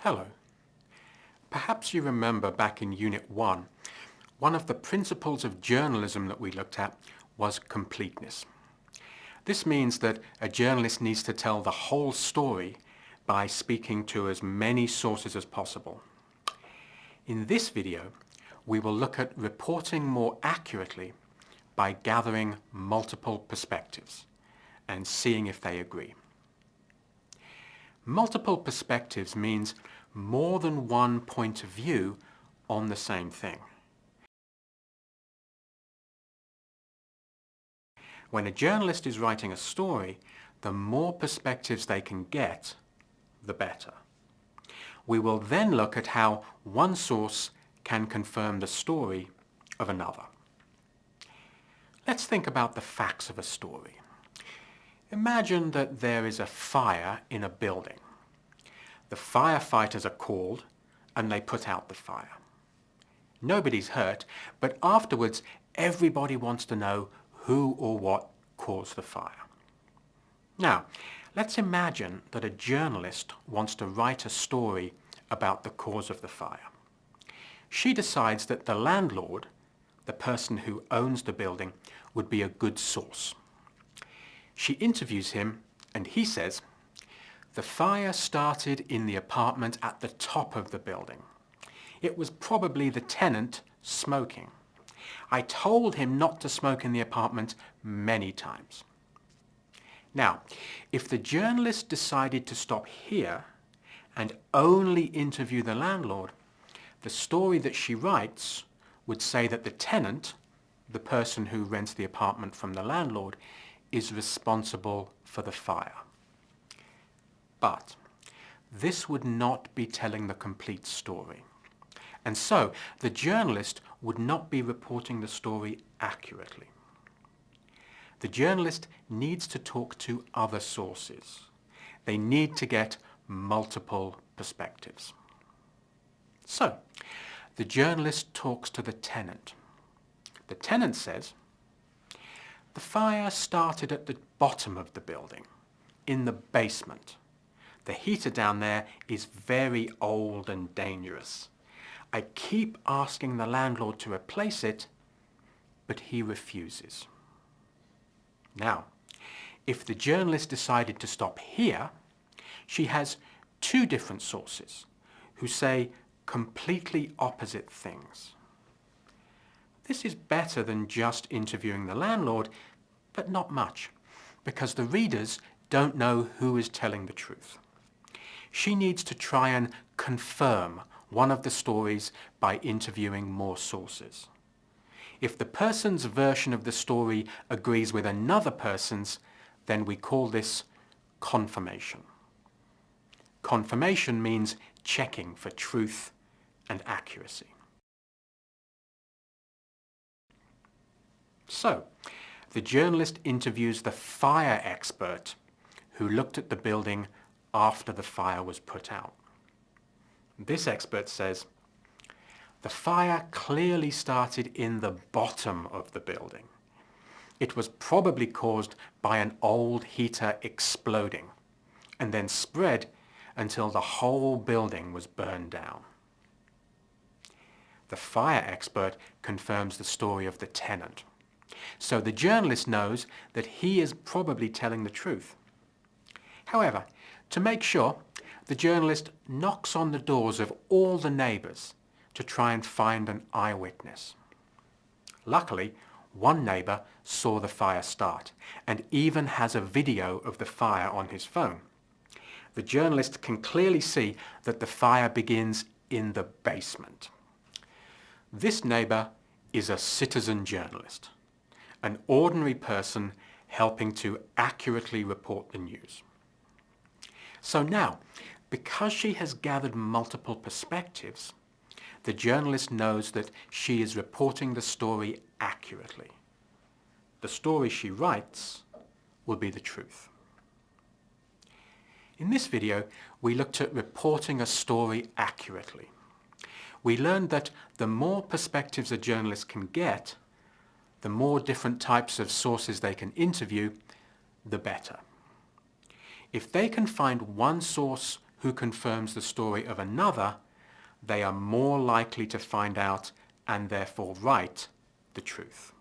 Hello. Perhaps you remember back in Unit 1, one of the principles of journalism that we looked at was completeness. This means that a journalist needs to tell the whole story by speaking to as many sources as possible. In this video, we will look at reporting more accurately by gathering multiple perspectives and seeing if they agree. Multiple perspectives means more than one point of view on the same thing. When a journalist is writing a story, the more perspectives they can get, the better. We will then look at how one source can confirm the story of another. Let's think about the facts of a story. Imagine that there is a fire in a building. The firefighters are called and they put out the fire. Nobody's hurt, but afterwards everybody wants to know who or what caused the fire. Now, let's imagine that a journalist wants to write a story about the cause of the fire. She decides that the landlord, the person who owns the building, would be a good source. She interviews him and he says, the fire started in the apartment at the top of the building. It was probably the tenant smoking. I told him not to smoke in the apartment many times. Now, if the journalist decided to stop here and only interview the landlord, the story that she writes would say that the tenant, the person who rents the apartment from the landlord, is responsible for the fire. But this would not be telling the complete story. And so the journalist would not be reporting the story accurately. The journalist needs to talk to other sources. They need to get multiple perspectives. So, the journalist talks to the tenant. The tenant says, the fire started at the bottom of the building, in the basement. The heater down there is very old and dangerous. I keep asking the landlord to replace it, but he refuses. Now, if the journalist decided to stop here, she has two different sources who say completely opposite things. This is better than just interviewing the landlord, but not much, because the readers don't know who is telling the truth. She needs to try and confirm one of the stories by interviewing more sources. If the person's version of the story agrees with another person's, then we call this confirmation. Confirmation means checking for truth and accuracy. So, the journalist interviews the fire expert who looked at the building after the fire was put out. This expert says, the fire clearly started in the bottom of the building. It was probably caused by an old heater exploding and then spread until the whole building was burned down. The fire expert confirms the story of the tenant. So the journalist knows that he is probably telling the truth. However, to make sure, the journalist knocks on the doors of all the neighbours to try and find an eyewitness. Luckily, one neighbour saw the fire start and even has a video of the fire on his phone. The journalist can clearly see that the fire begins in the basement. This neighbour is a citizen journalist, an ordinary person helping to accurately report the news. So now, because she has gathered multiple perspectives, the journalist knows that she is reporting the story accurately. The story she writes will be the truth. In this video, we looked at reporting a story accurately. We learned that the more perspectives a journalist can get, the more different types of sources they can interview, the better. If they can find one source who confirms the story of another, they are more likely to find out and therefore write the truth.